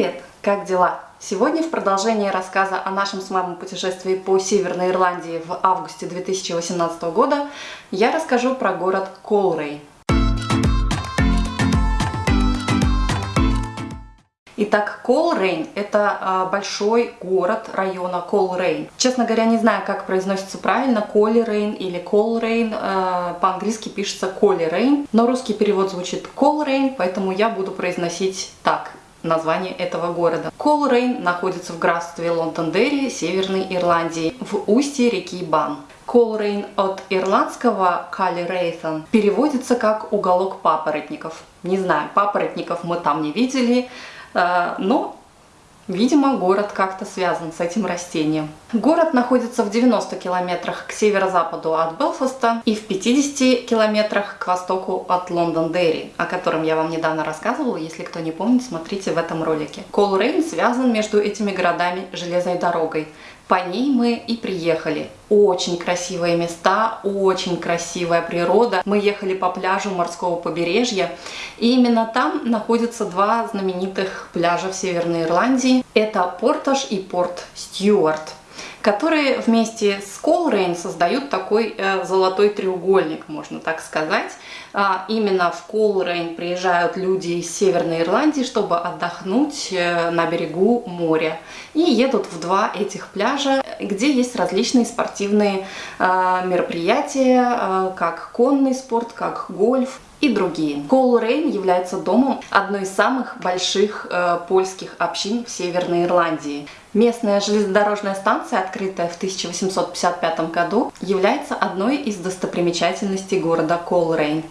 Привет! Как дела? Сегодня в продолжении рассказа о нашем с мамой путешествии по Северной Ирландии в августе 2018 года я расскажу про город Колрейн. Итак, Колрейн – это а, большой город района Колрейн. Честно говоря, не знаю, как произносится правильно, Колерейн или Колрейн. А, по-английски пишется Колерейн, но русский перевод звучит Колрейн, поэтому я буду произносить так название этого города. Колрейн находится в графстве Лондон-Дерри, Северной Ирландии, в устье реки Бан. Колрейн от ирландского Cúil Raithin переводится как «уголок папоротников». Не знаю, папоротников мы там не видели, Э, но, видимо, город как-то связан с этим растением. Город находится в 90 километрах к северо-западу от Белфаста и в 50 километрах к востоку от Лондон-Дерри, о котором я вам недавно рассказывала. Если кто не помнит, смотрите в этом ролике. Колрейн связан между этими городами железной дорогой. По ней мы и приехали. Очень красивые места, очень красивая природа. Мы ехали по пляжу морского побережья. И именно там находятся два знаменитых пляжа в Северной Ирландии. Это Портаж и Порт Стюарт которые вместе с Колрейн создают такой э, золотой треугольник, можно так сказать. А, именно в Колрейн приезжают люди из Северной Ирландии, чтобы отдохнуть э, на берегу моря. И едут в два этих пляжа, где есть различные спортивные э, мероприятия, как конный спорт, как гольф и другие. Колрейн является домом одной из самых больших э, польских общин в Северной Ирландии. Местная железнодорожная станция, открытая в 1855 году, является одной из достопримечательностей города Колрейн.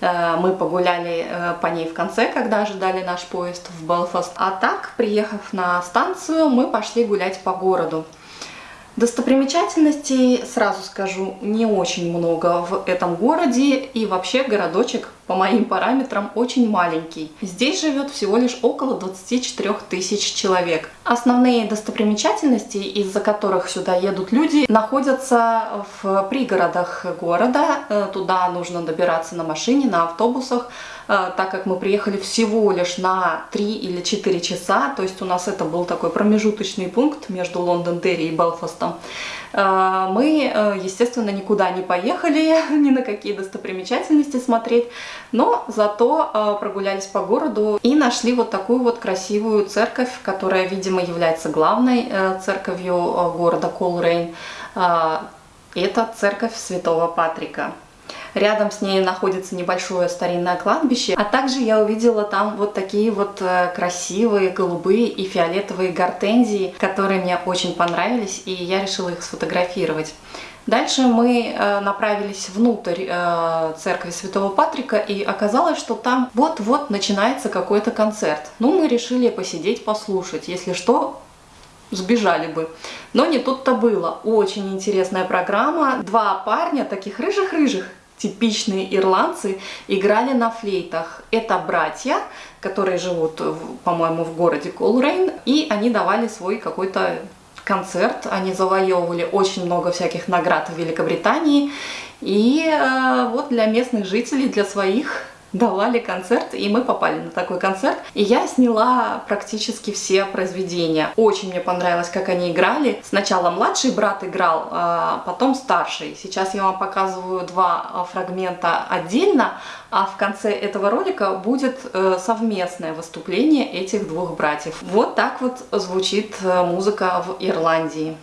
Э, мы погуляли э, по ней в конце, когда ожидали наш поезд в Белфаст. А так, приехав на станцию, мы пошли гулять по городу. Достопримечательностей, сразу скажу, не очень много в этом городе, и вообще городочек по моим параметрам очень маленький. Здесь живет всего лишь около 24 тысяч человек. Основные достопримечательности, из-за которых сюда едут люди, находятся в пригородах города. Э, туда нужно добираться на машине, на автобусах, так как мы приехали всего лишь на 3 или 4 часа, то есть у нас это был такой промежуточный пункт между Лондон-Дерри и Белфастом. Э, мы, естественно, никуда не поехали, ни на какие достопримечательности смотреть, но зато э, прогулялись по городу и нашли вот такую вот красивую церковь, которая, видимо, является главной э, церковью э, города Колрейн. Это церковь Святого Патрика. Рядом с ней находится небольшое старинное кладбище, а также я увидела там вот такие вот красивые голубые и фиолетовые гортензии, которые мне очень понравились, и я решила их сфотографировать. Дальше мы э, направились внутрь э, церкви Святого Патрика, и оказалось, что там вот-вот начинается какой-то концерт. Ну, мы решили посидеть, послушать. Если что, сбежали бы. Но не тут-то было. Очень интересная программа. Два парня, таких рыжих-рыжих, типичные ирландцы, играли на флейтах. Это братья, которые живут, по-моему, в городе Колрейн, и они давали свой какой-то концерт. Они завоевывали очень много всяких наград в Великобритании. И э, вот для местных жителей, для своих давали концерт, и мы попали на такой концерт. И я сняла практически все произведения. Очень мне понравилось, как они играли. Сначала младший брат играл, а потом старший. Сейчас я вам показываю два а, фрагмента отдельно, а в конце этого ролика будет э, совместное выступление этих двух братьев. Вот так вот звучит э, музыка в Ирландии.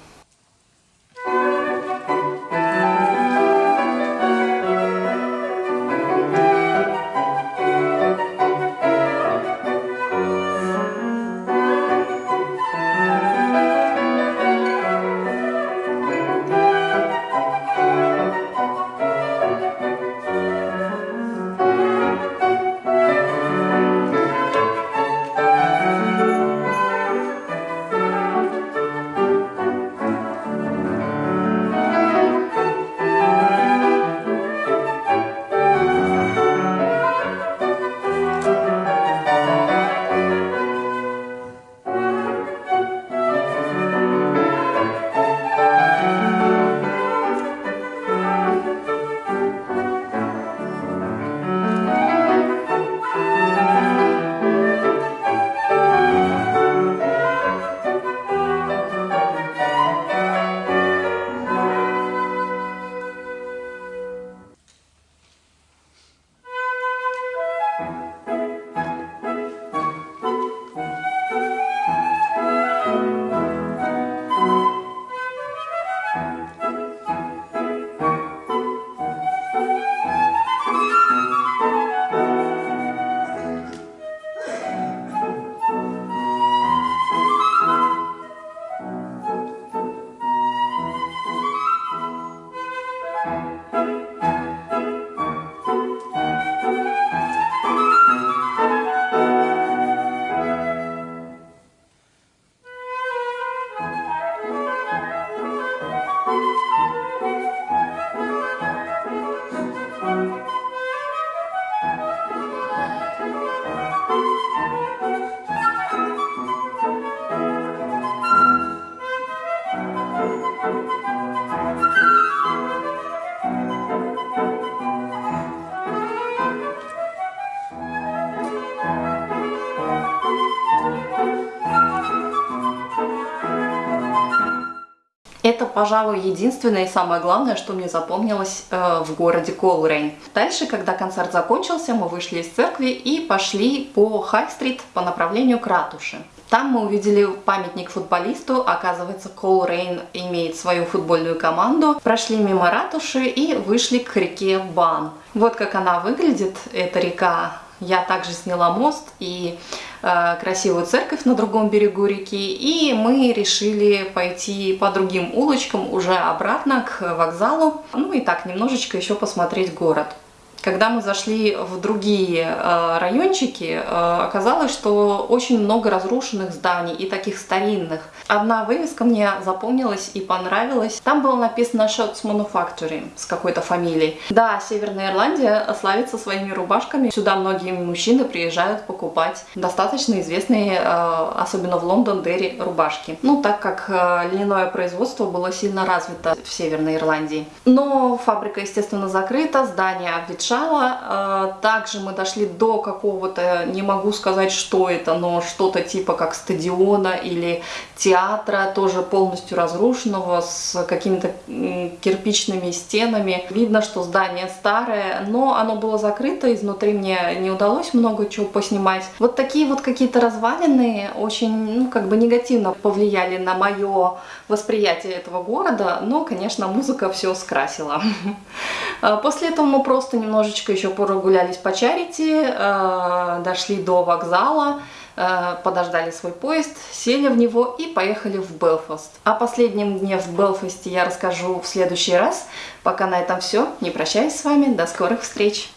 Пожалуй, единственное и самое главное, что мне запомнилось э, в городе Колрейн. Дальше, когда концерт закончился, мы вышли из церкви и пошли по Хай-стрит по направлению к ратуши. Там мы увидели памятник футболисту, оказывается, Колрейн имеет свою футбольную команду. Прошли мимо ратуши и вышли к реке Бан. Вот как она выглядит, эта река. Я также сняла мост и э, красивую церковь на другом берегу реки, и мы решили пойти по другим улочкам уже обратно к вокзалу, ну и так немножечко еще посмотреть город. Когда мы зашли в другие э, райончики, э, оказалось, что очень много разрушенных зданий и таких старинных. Одна вывеска мне запомнилась и понравилась. Там было написано Shots Manufacturing с какой-то фамилией. Да, Северная Ирландия славится своими рубашками. Сюда многие мужчины приезжают покупать достаточно известные, э, особенно в Лондон, Дерри рубашки. Ну, так как льняное производство было сильно развито в Северной Ирландии. Но фабрика, естественно, закрыта, здание обветшало решала. А, также мы дошли до какого-то, не могу сказать, что это, но что-то типа как стадиона или театра, тоже полностью разрушенного, с какими-то кирпичными стенами. Видно, что здание старое, но оно было закрыто, изнутри мне не удалось много чего поснимать. Вот такие вот какие-то развалины очень, ну, как бы негативно повлияли на мое восприятие этого города, но, конечно, музыка все скрасила. А, после этого мы просто немножечко еще прогулялись по Чарити, а, дошли до вокзала, а, подождали свой поезд, сели в него и поехали в Белфаст. О последнем дне в Белфасте я расскажу в следующий раз. Пока на этом все. Не прощаюсь с вами. До скорых встреч!